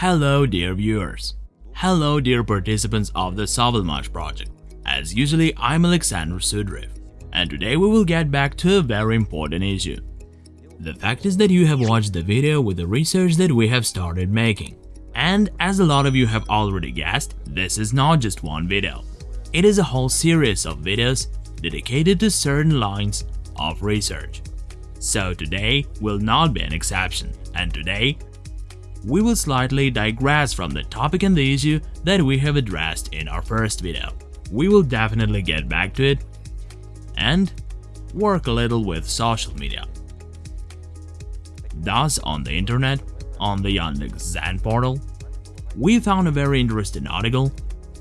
Hello dear viewers. Hello dear participants of the Sovelmash project. As usually, I'm Alexander Sudrev, and today we will get back to a very important issue. The fact is that you have watched the video with the research that we have started making. And as a lot of you have already guessed, this is not just one video. It is a whole series of videos dedicated to certain lines of research. So today will not be an exception, and today we will slightly digress from the topic and the issue that we have addressed in our first video. We will definitely get back to it and work a little with social media. Thus, on the internet, on the Yandex.Zen portal, we found a very interesting article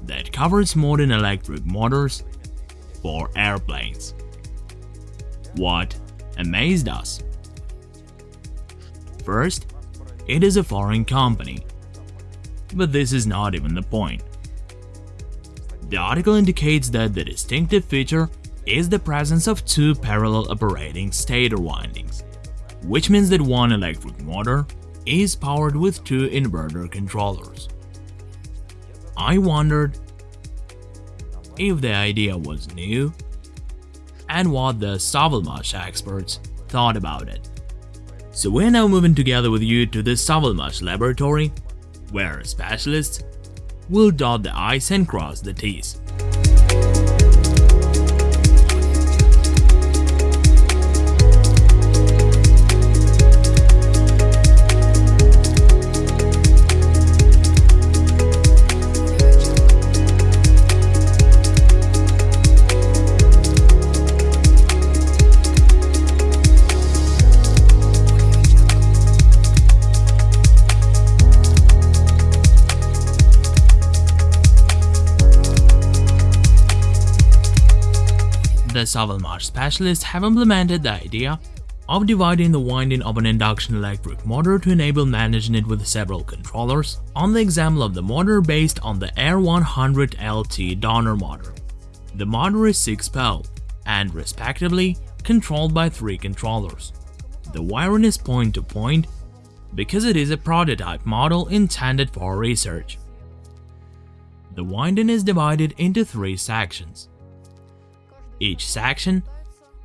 that covers modern electric motors for airplanes. What amazed us? First, it is a foreign company. But this is not even the point. The article indicates that the distinctive feature is the presence of two parallel operating stator windings, which means that one electric motor is powered with two inverter controllers. I wondered if the idea was new and what the Sovelmash experts thought about it. So we're now moving together with you to the Sovelmash laboratory, where specialists will dot the I's and cross the T's. The Sovelmash specialists have implemented the idea of dividing the winding of an induction electric motor to enable managing it with several controllers on the example of the motor based on the R100LT donor motor. The motor is 6-pole and respectively controlled by three controllers. The wiring is point-to-point -point because it is a prototype model intended for research. The winding is divided into three sections. Each section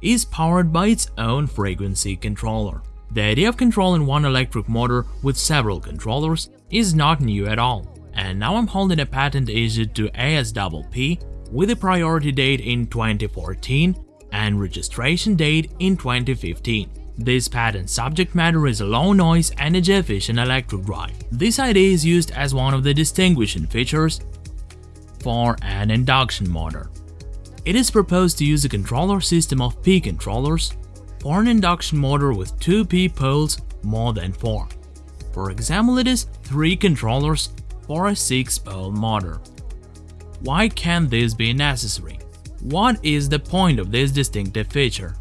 is powered by its own frequency controller. The idea of controlling one electric motor with several controllers is not new at all, and now I'm holding a patent issued to ASPP with a priority date in 2014 and registration date in 2015. This patent subject matter is a low noise energy efficient electric drive. This idea is used as one of the distinguishing features for an induction motor. It is proposed to use a controller system of P controllers for an induction motor with 2 P poles more than 4. For example, it is 3 controllers for a 6-pole motor. Why can this be necessary? What is the point of this distinctive feature?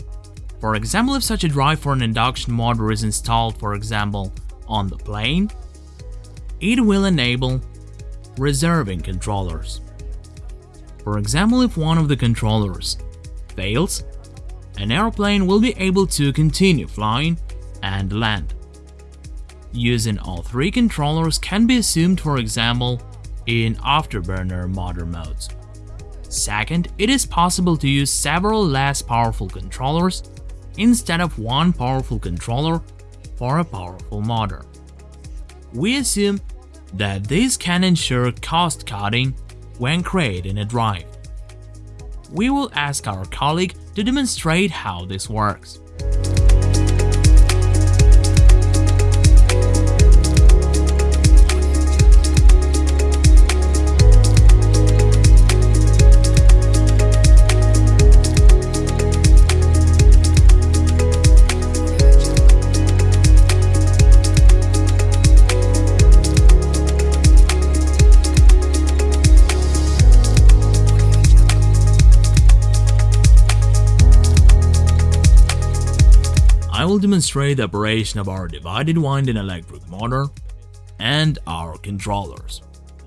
For example, if such a drive for an induction motor is installed, for example, on the plane, it will enable reserving controllers. For example, if one of the controllers fails, an airplane will be able to continue flying and land. Using all three controllers can be assumed for example in afterburner motor modes. Second, it is possible to use several less powerful controllers instead of one powerful controller for a powerful motor. We assume that this can ensure cost cutting when creating a drive. We will ask our colleague to demonstrate how this works. Demonstrate the operation of our divided winding electric motor and our controllers.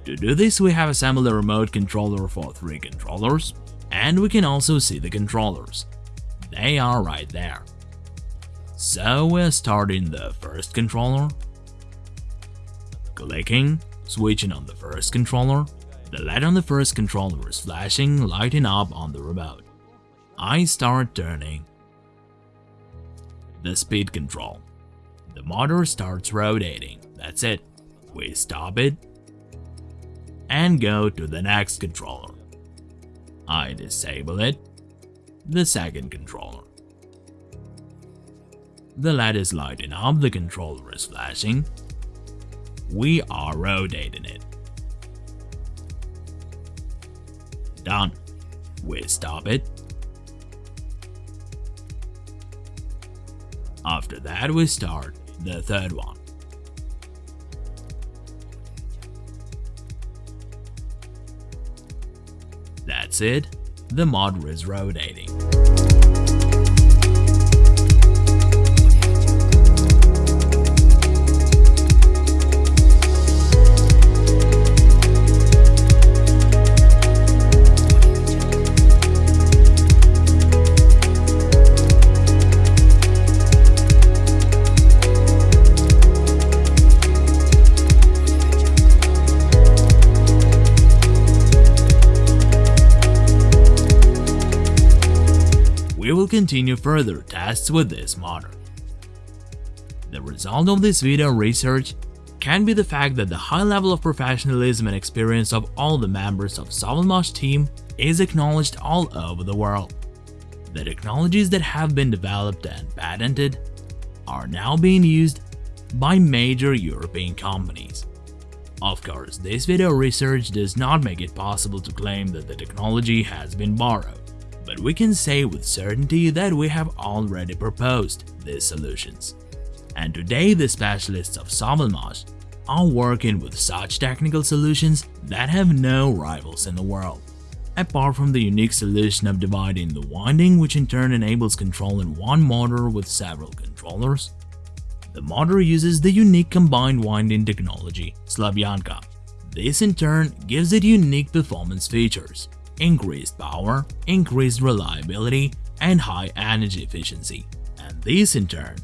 To do this, we have assembled a remote controller for three controllers, and we can also see the controllers. They are right there. So we're starting the first controller. Clicking, switching on the first controller, the LED on the first controller is flashing, lighting up on the remote. I start turning. The speed control. The motor starts rotating, that's it. We stop it and go to the next controller. I disable it, the second controller. The LED is lighting up, the controller is flashing. We are rotating it. Done. We stop it. After that we start the third one. That's it, the motor is rotating. Will continue further tests with this model. The result of this video research can be the fact that the high level of professionalism and experience of all the members of Sovelmash team is acknowledged all over the world. The technologies that have been developed and patented are now being used by major European companies. Of course, this video research does not make it possible to claim that the technology has been borrowed but we can say with certainty that we have already proposed these solutions. And today the specialists of Sovelmash are working with such technical solutions that have no rivals in the world. Apart from the unique solution of dividing the winding which in turn enables controlling one motor with several controllers, the motor uses the unique combined winding technology, Slavyanka. This in turn gives it unique performance features, increased power, increased reliability, and high energy efficiency. And this in turn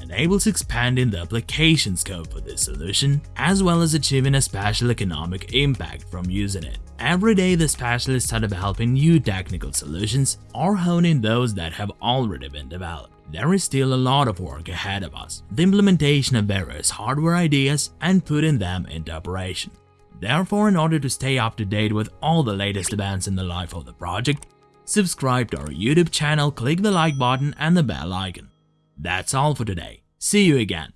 enables expanding the application scope for this solution as well as achieving a special economic impact from using it. Every day the specialists are developing new technical solutions or honing those that have already been developed. There is still a lot of work ahead of us, the implementation of various hardware ideas and putting them into operation. Therefore, in order to stay up to date with all the latest events in the life of the project, subscribe to our YouTube channel, click the like button and the bell icon. That's all for today. See you again.